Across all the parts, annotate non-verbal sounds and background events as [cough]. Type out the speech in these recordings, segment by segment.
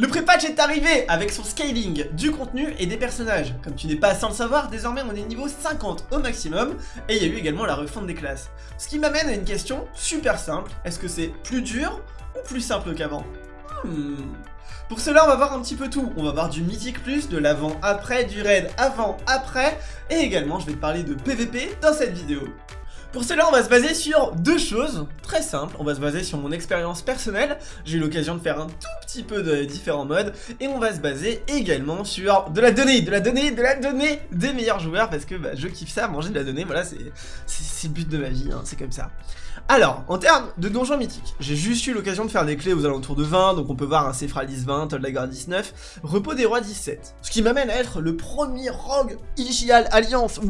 Le pré-patch est arrivé avec son scaling, du contenu et des personnages. Comme tu n'es pas sans le savoir, désormais on est niveau 50 au maximum, et il y a eu également la refonte des classes. Ce qui m'amène à une question super simple, est-ce que c'est plus dur ou plus simple qu'avant? Hmm. Pour cela, on va voir un petit peu tout. On va voir du Mythic Plus, de l'avant-après, du raid avant-après, et également je vais te parler de PVP dans cette vidéo. Pour cela, on va se baser sur deux choses très simples. On va se baser sur mon expérience personnelle. J'ai eu l'occasion de faire un tout petit peu de différents modes. Et on va se baser également sur de la donnée, de la donnée, de la donnée des meilleurs joueurs. Parce que bah, je kiffe ça, manger de la donnée. Voilà, c'est le but de ma vie, hein, c'est comme ça. Alors, en termes de donjons mythiques, j'ai juste eu l'occasion de faire des clés aux alentours de 20, donc on peut voir un Cephralis 20, Toldagor 19, Repos des Rois 17. Ce qui m'amène à être le premier rogue Igial Alliance.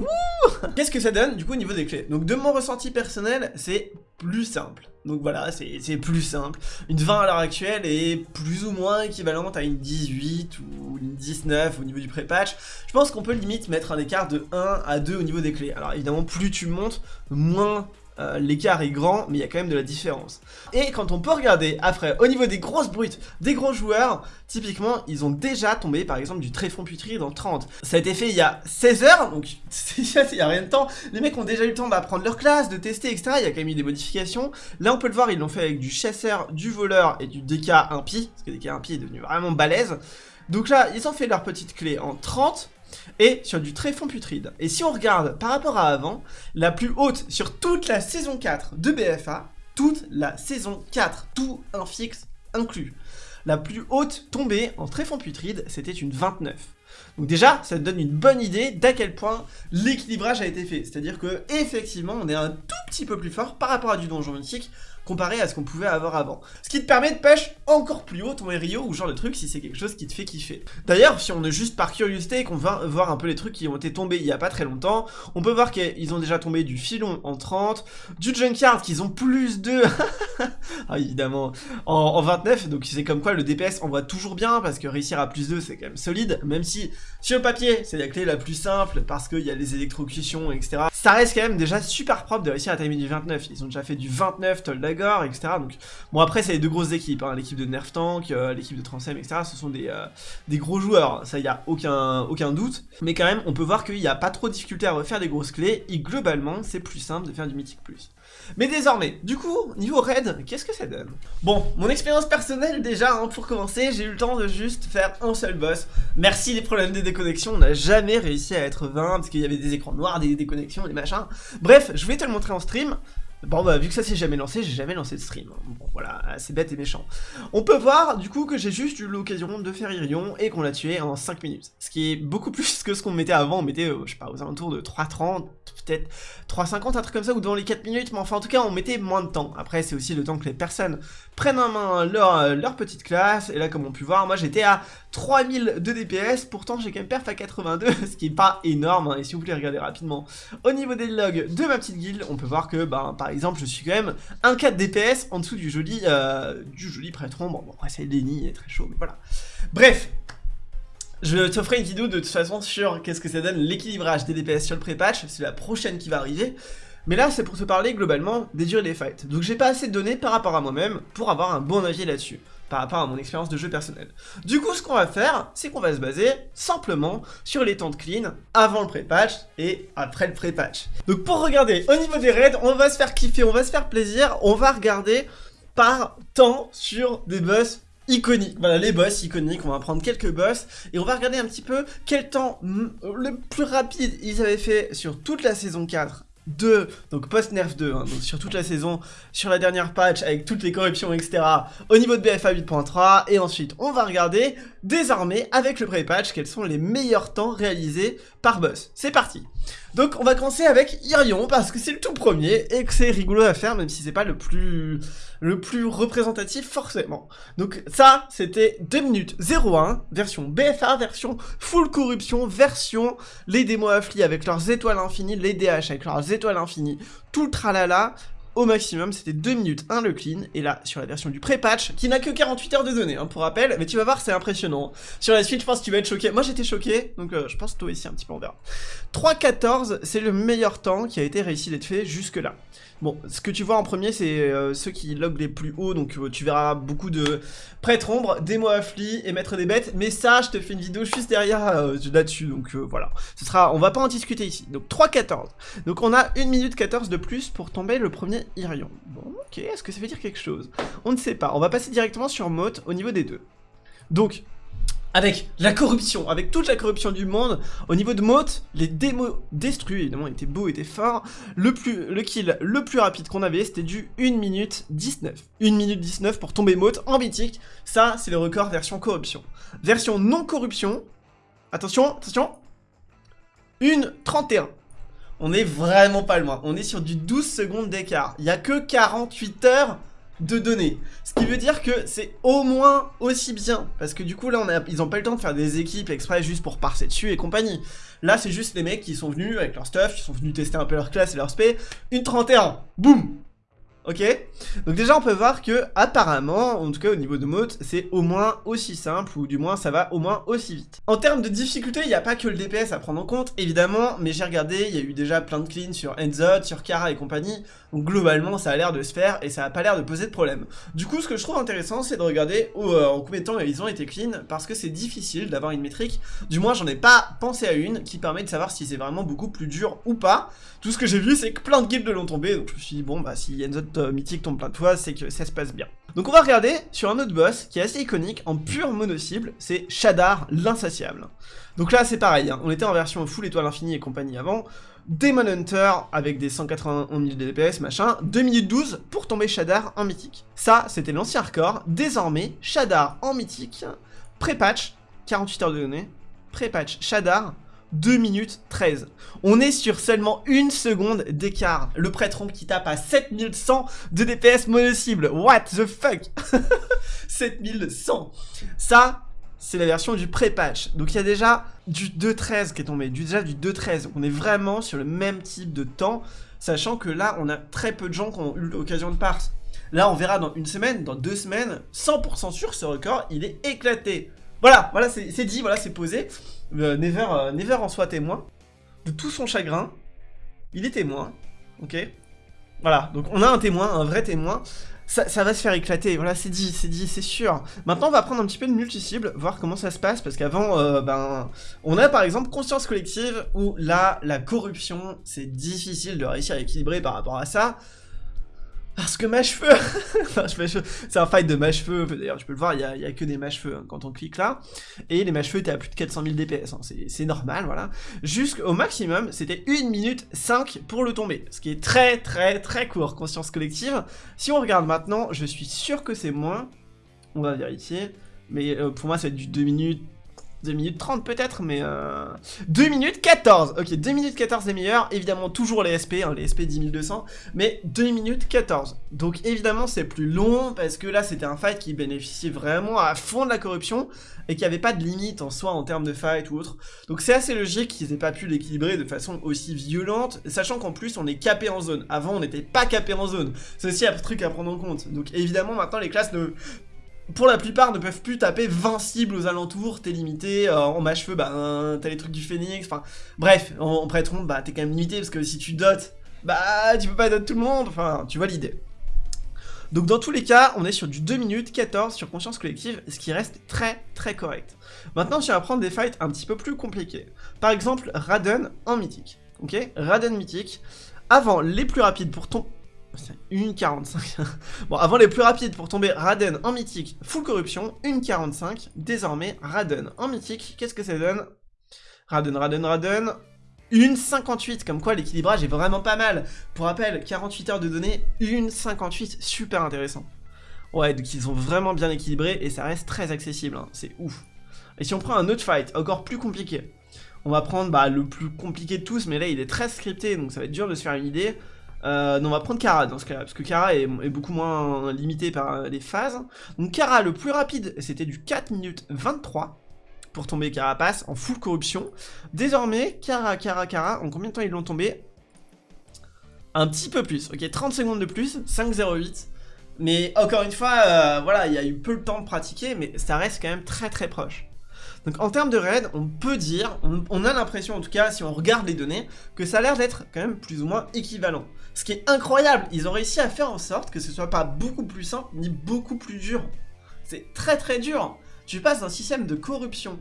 Qu'est-ce que ça donne du coup au niveau des clés? Donc de mon ressenti personnel, c'est plus simple. Donc voilà, c'est plus simple. Une 20 à l'heure actuelle est plus ou moins équivalente à une 18 ou une 19 au niveau du pré-patch. Je pense qu'on peut limite mettre un écart de 1 à 2 au niveau des clés. Alors évidemment, plus tu montes, moins euh, l'écart est grand, mais il y a quand même de la différence. Et quand on peut regarder après, au niveau des grosses brutes, des gros joueurs, typiquement, ils ont déjà tombé par exemple du tréfond putride dans 30. Ça a été fait il y a 16 heures, donc [laughs] il y a rien de temps. Les mecs ont déjà eu le temps d'apprendre leur classe, de tester, etc. Il y a quand même eu des modifications. Là, on peut le voir, ils l'ont fait avec du chasseur, du voleur et du DK impie, parce que DK impie est devenu vraiment balèze. Donc là, ils ont fait leur petite clé en 30, et sur du tréfond putride. Et si on regarde par rapport à avant, la plus haute sur toute la saison 4 de BFA, toute la saison 4, tout un fixe inclus. La plus haute tombée en tréfond putride, c'était une 29. Donc déjà, ça te donne une bonne idée d'à quel point l'équilibrage a été fait. C'est-à-dire que effectivement, on est un tout petit peu plus fort par rapport à du donjon mythique comparé à ce qu'on pouvait avoir avant. Ce qui te permet de pêcher encore plus haut ton Rio ou genre de truc si c'est quelque chose qui te fait kiffer. D'ailleurs, si on est juste par curiosité et qu'on va voir un peu les trucs qui ont été tombés il y a pas très longtemps, on peut voir qu'ils ont déjà tombé du filon en 30, du junkyard qu'ils ont plus de... [laughs] ah évidemment, en, 29, donc c'est comme quoi le DPS envoie toujours bien parce que réussir à plus 2 c'est quand même solide, même si sur le papier c'est la clé la plus simple parce qu'il y a les électrocutions etc. Ça reste quand même déjà super propre de réussir à timer du 29, ils ont déjà fait du 29 Toldag etc. Donc, bon, après, c'est les deux grosses équipes, hein. l'équipe de Nerf Tank, euh, l'équipe de Transem, etc. Ce sont des, euh, des gros joueurs, ça, il a aucun, aucun doute. Mais quand même, on peut voir qu'il n'y a pas trop de difficulté à refaire des grosses clés, et globalement, c'est plus simple de faire du Mythic Plus. Mais désormais, du coup, niveau raid, qu'est-ce que ça donne? Bon, mon expérience personnelle déjà, hein, pour commencer, j'ai eu le temps de juste faire un seul boss. Merci les problèmes de déconnexion, on n'a jamais réussi à être 20 parce qu'il y avait des écrans noirs, des déconnexions, des machins. Bref, je vais te le montrer en stream. Bon bah vu que ça s'est jamais lancé, j'ai jamais lancé de stream. Bon voilà, c'est bête et méchant. On peut voir du coup que j'ai juste eu l'occasion de faire Irion et qu'on l'a tué en 5 minutes. Ce qui est beaucoup [laughs] plus que ce qu'on mettait avant, on mettait, euh, je sais pas, aux alentours de 3.30, peut-être 3.50, un truc comme ça, ou devant les 4 minutes, mais enfin en tout cas on mettait moins de temps. Après c'est aussi le temps que les personnes prennent en main leur, euh, petite classe, et là comme on peut voir, moi j'étais à 3000 de DPS, pourtant j'ai quand même perf à 82, [laughs] ce qui est pas énorme, hein. et si vous voulez regarder rapidement au niveau des logs de ma petite guilde, on peut voir que, bah, par exemple, je suis quand même un 4 DPS en dessous du joli, euh, du joli prêtre Bon, après c'est Lenny, il est très chaud, mais voilà. Bref, je ferai une vidéo de toute façon sur qu'est-ce que ça donne l'équilibrage des DPS sur le pré-patch, c'est la prochaine qui va arriver. Mais là, c'est pour te parler globalement des durées des fights. Donc j'ai pas assez de données par rapport à moi-même pour avoir un bon avis là-dessus par rapport à mon expérience de jeu personnelle. Du coup, ce qu'on va faire, c'est qu'on va se baser simplement sur les temps de clean avant le pré-patch et après le pré-patch. Donc pour regarder, au niveau des raids, on va se faire kiffer, on va se faire plaisir, on va regarder par temps sur des boss iconiques. Voilà, les boss iconiques, on va prendre quelques boss et on va regarder un petit peu quel temps le plus rapide ils avaient fait sur toute la saison 4 2, donc post-nerf 2, hein, sur toute la saison, sur la dernière patch, avec toutes les corruptions, etc., au niveau de BFA 8.3, et ensuite on va regarder, désormais, avec le pré-patch, quels sont les meilleurs temps réalisés par boss. C'est parti donc on va commencer avec Irion parce que c'est le tout premier et que c'est rigolo à faire même si c'est pas le plus le plus représentatif forcément. Donc ça c'était 2 minutes 01 version BFA, version full corruption, version les démos affli avec leurs étoiles infinies, les DH avec leurs étoiles infinies, tout le tralala au maximum, c'était 2 minutes 1 le clean, et là, sur la version du pré-patch, qui n'a que 48 heures de données, hein, pour rappel, mais tu vas voir, c'est impressionnant. Sur la suite, je pense que tu vas être choqué. Moi, j'étais choqué, donc euh, je pense que toi aussi, un petit peu, on verra. 3.14, c'est le meilleur temps qui a été réussi d'être fait jusque-là. Bon, ce que tu vois en premier, c'est euh, ceux qui log les plus hauts, donc euh, tu verras beaucoup de prêtre ombre, démo affli et maître des bêtes, mais ça, je te fais une vidéo juste derrière là-dessus, donc voilà. Ce sera, on va pas en discuter ici. Donc 3.14. Donc on a 1 minute 14 de plus pour tomber le premier Irion. Bon, ok, est-ce que ça veut dire quelque chose? On ne sait pas. On va passer directement sur Mote au niveau des deux. Donc, avec la corruption, avec toute la corruption du monde, au niveau de Mote, les démos destruits, évidemment, étaient beaux, étaient forts. Le, plus, le kill le plus rapide qu'on avait, c'était du 1 minute 19. 1 minute 19 pour tomber Mote en mythique, ça, c'est le record version corruption. Version non corruption, attention, attention, 1 31. On est vraiment pas loin, on est sur du 12 secondes d'écart. Il y a que 48 heures de données. Ce qui veut dire que c'est au moins aussi bien. Parce que du coup, là, ils ont pas le temps de faire des équipes exprès juste pour passer dessus et compagnie. Là, c'est juste les mecs qui sont venus avec leur stuff, qui sont venus tester un peu leur classe et leur spé. Une 31, boum Ok Donc déjà on peut voir que apparemment, en tout cas au niveau de mode, c'est au moins aussi simple, ou du moins ça va au moins aussi vite. En termes de difficulté, il n'y a pas que le DPS à prendre en compte, évidemment, mais j'ai regardé, il y a eu déjà plein de cleans sur Enzo, sur Kara et compagnie, donc globalement ça a l'air de se faire et ça n'a pas l'air de poser de problème. Du coup ce que je trouve intéressant c'est de regarder euh, en combien de temps ils ont été clean, parce que c'est difficile d'avoir une métrique, du moins j'en ai pas pensé à une, qui permet de savoir si c'est vraiment beaucoup plus dur ou pas. Tout ce que j'ai vu c'est que plein de guildes l'ont tombé, donc je me suis dit bon bah si Enzo euh, mythique tombe plein de fois, c'est que ça se passe bien. Donc on va regarder sur un autre boss qui est assez iconique en pure mono-cible, c'est Shadar l'insatiable. Donc là c'est pareil, hein. on était en version full étoile infinie et compagnie avant, Demon Hunter avec des 191 000 DPS machin, 2 minutes 12 pour tomber Shadar en mythique. Ça c'était l'ancien record, désormais Shadar en mythique, pré-patch, 48 heures de données, pré-patch Shadar, 2 minutes 13. On est sur seulement une seconde d'écart. Le prêtre qui tape à 7100 de DPS mono-cible. What the fuck? [laughs] 7100. Ça, c'est la version du pré-patch. Donc il y a déjà du 2.13 qui est tombé, déjà du 2.13. On est vraiment sur le même type de temps, sachant que là, on a très peu de gens qui ont eu l'occasion de parse. Là, on verra dans une semaine, dans deux semaines, 100% sûr, ce record, il est éclaté. Voilà, voilà, c'est dit, voilà, c'est posé. Euh, Never, euh, Never en soit témoin de tout son chagrin. Il est témoin, ok? Voilà, donc on a un témoin, un vrai témoin. Ça, va se faire éclater, voilà, c'est dit, c'est dit, c'est sûr. Maintenant, on va prendre un petit peu de multi-cible, voir comment ça se passe, parce qu'avant, euh, ben, on a par exemple conscience collective, où là, la corruption, c'est difficile de réussir à équilibrer par rapport à ça. Parce que mâche-feu [laughs] C'est un fight de mâche-feu, d'ailleurs tu peux le voir, il y a, que des mâche-feu hein, quand on clique là. Et les mâche-feu étaient à plus de 400 000 DPS, c'est normal, voilà. Jusqu'au maximum, c'était 1 minute 5 pour le tomber, ce qui est très très très court, conscience collective. Si on regarde maintenant, je suis sûr que c'est moins, on va vérifier, mais euh, pour moi c'est du 2 minutes 2 minutes 30 peut-être, mais... Euh... 2 minutes 14 Ok, 2 minutes 14 les meilleurs, évidemment toujours les SP, hein, les SP 10200, mais 2 minutes 14. Donc évidemment c'est plus long, parce que là c'était un fight qui bénéficiait vraiment à fond de la corruption, et qui avait pas de limite en soi en termes de fight ou autre. Donc c'est assez logique qu'ils aient pas pu l'équilibrer de façon aussi violente, sachant qu'en plus on est capé en zone. Avant on n'était pas capé en zone, c'est aussi un truc à prendre en compte. Donc évidemment maintenant les classes ne pour la plupart ne peuvent plus taper 20 cibles aux alentours, t'es limité, euh, en mâche-feu, bah t'as les trucs du phoenix, enfin bref, en, en prêtron, bah t'es quand même limité parce que si tu dotes, bah tu peux pas doter tout le monde, enfin tu vois l'idée. Donc dans tous les cas, on est sur du 2 minutes 14 sur conscience collective, ce qui reste très très correct. Maintenant, je vais prendre des fights un petit peu plus compliqués. Par exemple, Raden en mythique. Ok? Raden mythique. Avant, les plus rapides pour ton... C'est 1,45. [laughs] bon, avant les plus rapides pour tomber Raden en mythique, full corruption, 1,45. Désormais, Raden en mythique, qu'est-ce que ça donne? Raden, Raden, Raden, 1,58. Comme quoi, l'équilibrage est vraiment pas mal. Pour rappel, 48 heures de données, 1,58. Super intéressant. Ouais, donc ils ont vraiment bien équilibré et ça reste très accessible. Hein. C'est ouf. Et si on prend un autre fight, encore plus compliqué, on va prendre bah, le plus compliqué de tous, mais là il est très scripté, donc ça va être dur de se faire une idée. Euh, on va prendre Kara dans ce cas-là, parce que Kara est, beaucoup moins limité par les phases. Donc Kara, le plus rapide, c'était du 4 minutes 23 pour tomber Carapace en full corruption. Désormais, Kara, Kara, Kara, en combien de temps ils l'ont tombé? Un petit peu plus, ok 30 secondes de plus, 5.08. Mais encore une fois, euh, voilà, il y a eu peu de temps de pratiquer, mais ça reste quand même très très proche. Donc en termes de raid, on peut dire, on, a l'impression en tout cas, si on regarde les données, que ça a l'air d'être quand même plus ou moins équivalent. Ce qui est incroyable, ils ont réussi à faire en sorte que ce soit pas beaucoup plus simple, ni beaucoup plus dur. C'est très très dur tu passes d'un système de corruption,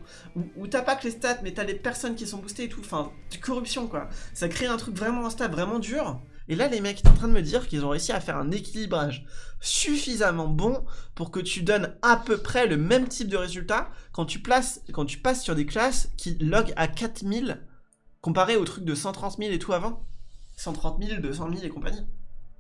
où, t'as pas que les stats, mais t'as les personnes qui sont boostées et tout, enfin, corruption quoi. Ça crée un truc vraiment instable, vraiment dur. Et là, les mecs sont en train de me dire qu'ils ont réussi à faire un équilibrage suffisamment bon pour que tu donnes à peu près le même type de résultat quand tu, places, quand tu passes sur des classes qui log à 4000 comparé au truc de 130 000 et tout avant. 130 000, 200 000 et compagnie.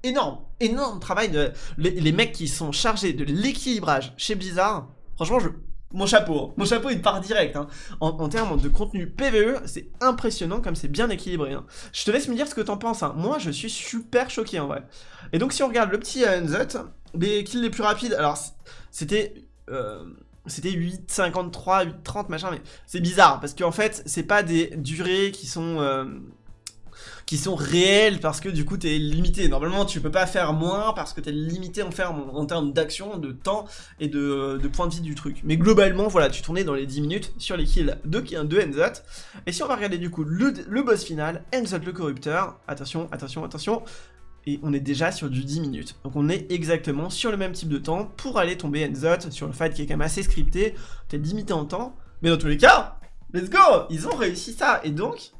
Énorme, énorme travail de les mecs qui sont chargés de l'équilibrage chez Blizzard. Franchement, je, mon chapeau, hein. mon chapeau il part direct. Hein. En, termes de contenu PVE, c'est impressionnant comme c'est bien équilibré. Hein. Je te laisse me dire ce que t'en penses. Moi, je suis super choqué en vrai. Et donc, si on regarde le petit euh, Unzut, les kills les plus rapides, alors c'était. Euh, c'était 8,53, 8,30 machin, mais c'est bizarre parce qu'en fait, c'est pas des durées qui sont. Euh, qui sont réels parce que du coup t'es limité. Normalement tu peux pas faire moins parce que t'es limité en, termes d'action, de temps et de, points de vie du truc. Mais globalement voilà, tu tournais dans les 10 minutes sur les kills de, de Enzot. Et si on va regarder du coup le, boss final, Enzot le corrupteur, attention, attention, attention, et on est déjà sur du 10 minutes. Donc on est exactement sur le même type de temps pour aller tomber Enzot sur le fight qui est quand même assez scripté, t'es limité en temps, mais dans tous les cas, let's go Ils ont réussi ça, et donc,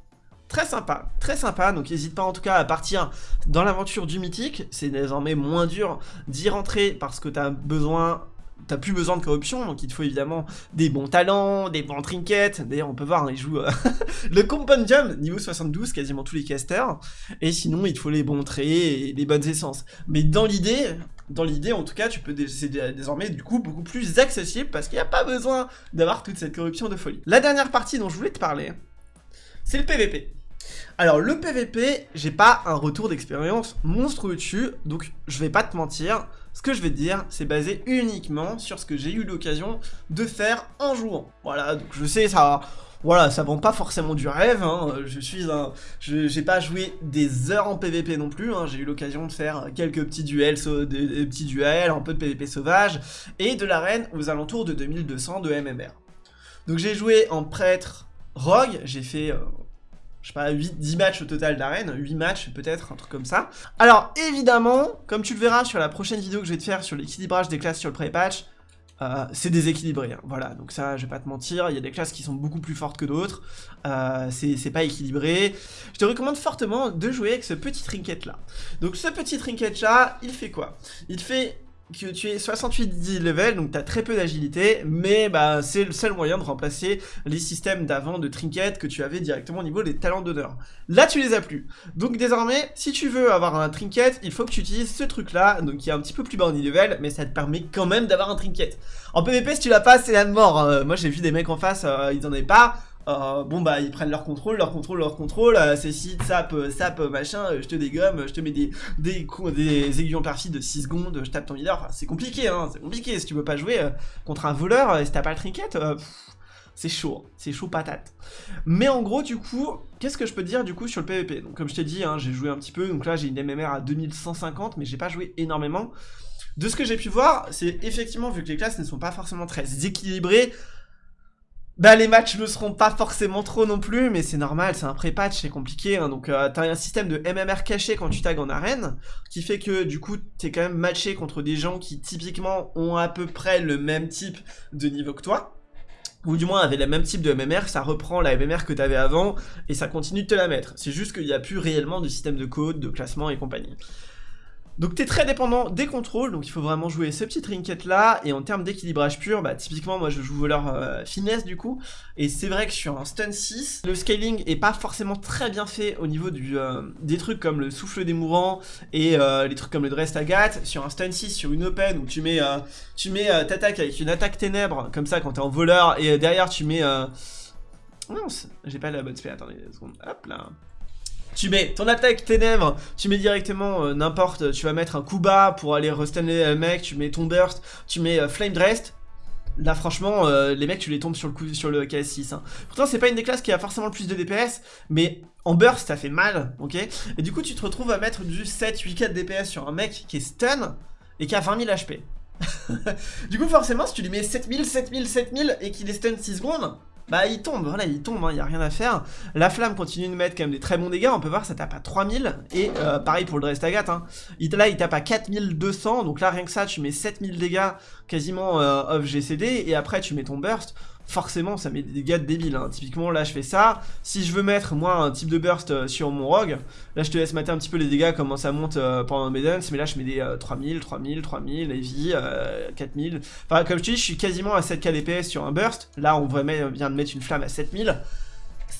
Très sympa, très sympa, donc n'hésite pas en tout cas à partir dans l'aventure du mythique, c'est désormais moins dur d'y rentrer parce que t'as besoin t'as plus besoin de corruption, donc il te faut évidemment des bons talents, des bons trinkets. D'ailleurs, on peut voir, hein, il joue euh, [laughs] le compendium, niveau 72, quasiment tous les casters. Et sinon, il te faut les bons traits et les bonnes essences. Mais dans l'idée, dans l'idée, en tout cas, tu peux c'est désormais du coup beaucoup plus accessible parce qu'il n'y a pas besoin d'avoir toute cette corruption de folie. La dernière partie dont je voulais te parler, c'est le PVP. Alors le PVP, j'ai pas un retour d'expérience monstrueux dessus, donc je vais pas te mentir, ce que je vais te dire, c'est basé uniquement sur ce que j'ai eu l'occasion de faire en jouant. Voilà, donc je sais, ça... Voilà, ça vend pas forcément du rêve, hein. je suis un... J'ai pas joué des heures en PVP non plus, hein. j'ai eu l'occasion de faire quelques petits duels, des, petits duels, un peu de PVP sauvage, et de l'arène aux alentours de 2200 de MMR. Donc j'ai joué en prêtre rogue, j'ai fait... Euh, je sais pas, 8, 10 matchs au total d'arène, 8 matchs peut-être, un truc comme ça. Alors évidemment, comme tu le verras sur la prochaine vidéo que je vais te faire sur l'équilibrage des classes sur le pré-patch, euh, c'est déséquilibré, hein. voilà, donc ça je vais pas te mentir, il y a des classes qui sont beaucoup plus fortes que d'autres, euh, c'est pas équilibré. Je te recommande fortement de jouer avec ce petit trinket là. Donc ce petit trinket là, il fait quoi? Il fait que tu es 68 level, donc tu as très peu d'agilité, mais bah, c'est le seul moyen de remplacer les systèmes d'avant de trinket que tu avais directement au niveau des talents d'honneur. Là, tu les as plus. Donc désormais, si tu veux avoir un trinket, il faut que tu utilises ce truc-là, donc qui est un petit peu plus bas au level, mais ça te permet quand même d'avoir un trinket. En PvP, si tu l'as pas, c'est la mort. Hein. Moi, j'ai vu des mecs en face, euh, ils en avaient pas. Euh, bon bah ils prennent leur contrôle, leur contrôle, leur contrôle, euh, c'est si sap, euh, sap, machin, je te dégomme, je te mets des, des, aiguillons perfide de 6 secondes, je tape ton leader, enfin c'est compliqué hein, c'est compliqué, si tu veux pas jouer contre un voleur, et si t'as pas le trinket, c'est chaud, c'est chaud patate. Mais en gros, du coup, qu'est-ce que je peux dire du coup sur le PvP? Donc comme je t'ai dit, hein, j'ai joué un petit peu, donc là j'ai une MMR à 2150, mais j'ai pas joué énormément. De ce que j'ai pu voir, c'est effectivement, vu que les classes ne sont pas forcément très équilibrées, bah les matchs ne seront pas forcément trop non plus, mais c'est normal, c'est un pré-patch, c'est compliqué, hein, donc euh, t'as un système de MMR caché quand tu tags en arène, qui fait que du coup t'es quand même matché contre des gens qui typiquement ont à peu près le même type de niveau que toi, ou du moins avaient le même type de MMR, ça reprend la MMR que t'avais avant, et ça continue de te la mettre, c'est juste qu'il n'y a plus réellement de système de code, de classement et compagnie. Donc t'es très dépendant des contrôles, donc il faut vraiment jouer ce petit trinket là, et en termes d'équilibrage pur, bah typiquement moi je joue voleur euh, finesse du coup, et c'est vrai que sur un stun 6, le scaling est pas forcément très bien fait au niveau du, euh, des trucs comme le souffle des mourants et euh, les trucs comme le dress agathe, sur un stun 6, sur une open où tu mets, tu mets t'attaques avec une attaque ténèbres, comme ça quand t'es en voleur, et derrière tu mets... Non, j'ai pas la bonne spé, attendez une seconde, hop là tu mets ton attaque ténèbres, tu mets directement euh, n'importe, tu vas mettre un coup bas pour aller restanner le mec, tu mets ton burst, tu mets euh, flame dressed, Là franchement, euh, les mecs tu les tombes sur le coup sur le KS6. Hein. Pourtant c'est pas une des classes qui a forcément le plus de DPS, mais en burst ça fait mal, ok? Et du coup tu te retrouves à mettre du 7-8-4 DPS sur un mec qui est stun et qui a 20 000 HP. du coup forcément si tu lui mets 7000, 7000, 7000 et qu'il est stun 6 secondes, bah il tombe, voilà, il tombe, il hein, n'y a rien à faire. La flamme continue de mettre quand même des très bons dégâts, on peut voir ça tape à 3000, et euh, pareil pour le Drestagat, hein. là il tape à 4200, donc là rien que ça tu mets 7000 dégâts quasiment euh, off GCD, et après tu mets ton burst, forcément ça met des dégâts débiles. Hein. Typiquement là je fais ça, si je veux mettre moi un type de burst euh, sur mon rogue, là je te laisse mater un petit peu les dégâts, comment ça monte euh, pendant mes duns, mais là je mets des 3000, 3000, 3000, heavy, 4000, enfin comme je te dis je suis quasiment à 7k DPS sur un burst, là on vient de mettre une flamme à 7000,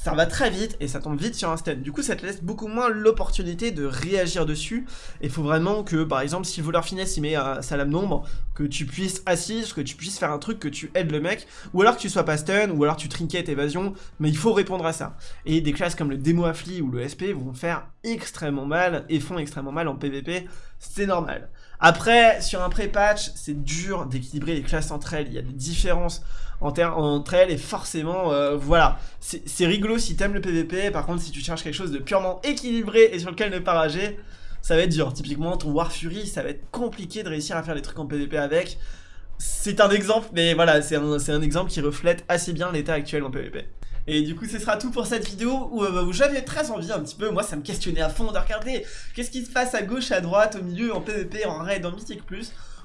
ça va très vite et ça tombe vite sur un stun. Du coup, ça te laisse beaucoup moins l'opportunité de réagir dessus. Et il faut vraiment que, par exemple, si voleur finesse il met euh, sa lame d'ombre, que tu puisses assise, que tu puisses faire un truc, que tu aides le mec, ou alors que tu sois pas stun, ou alors tu trinket évasion, mais il faut répondre à ça. Et des classes comme le démo affli ou le SP vont faire extrêmement mal et font extrêmement mal en PvP, c'est normal. Après, sur un pré-patch, c'est dur d'équilibrer les classes entre elles, il y a des différences entre elles et forcément, euh, voilà, c'est rigolo si t'aimes le PVP, par contre si tu cherches quelque chose de purement équilibré et sur lequel ne pas rager, ça va être dur. Typiquement ton War Fury, ça va être compliqué de réussir à faire des trucs en PVP avec. C'est un exemple, mais voilà, c'est un, un exemple qui reflète assez bien l'état actuel en PVP. Et du coup, ce sera tout pour cette vidéo où, euh, où j'avais très envie un petit peu, moi ça me questionnait à fond de regarder qu'est-ce qui se passe à gauche, à droite, au milieu, en PvP, en raid, en Mythic+.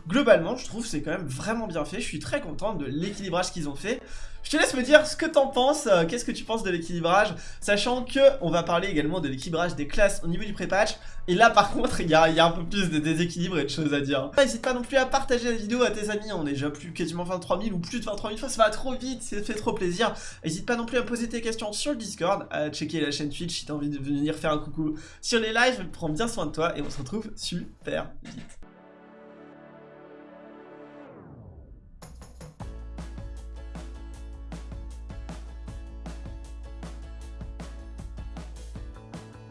Globalement, je trouve c'est quand même vraiment bien fait. Je suis très content de l'équilibrage qu'ils ont fait. Je te laisse me dire ce que t'en penses, euh, qu'est-ce que tu penses de l'équilibrage, sachant que on va parler également de l'équilibrage des classes au niveau du pré-patch, et là par [laughs] contre il y, a, un peu plus de déséquilibre et de choses à dire. N'hésite pas non plus à partager la vidéo à tes amis, on est déjà plus quasiment 23 000 ou plus de 23 000 fois, ça va trop vite, ça fait trop plaisir. N'hésite pas non plus à poser tes questions sur le Discord, à checker la chaîne Twitch si t'as envie de venir faire un coucou sur les lives, prends bien soin de toi et on se retrouve super vite.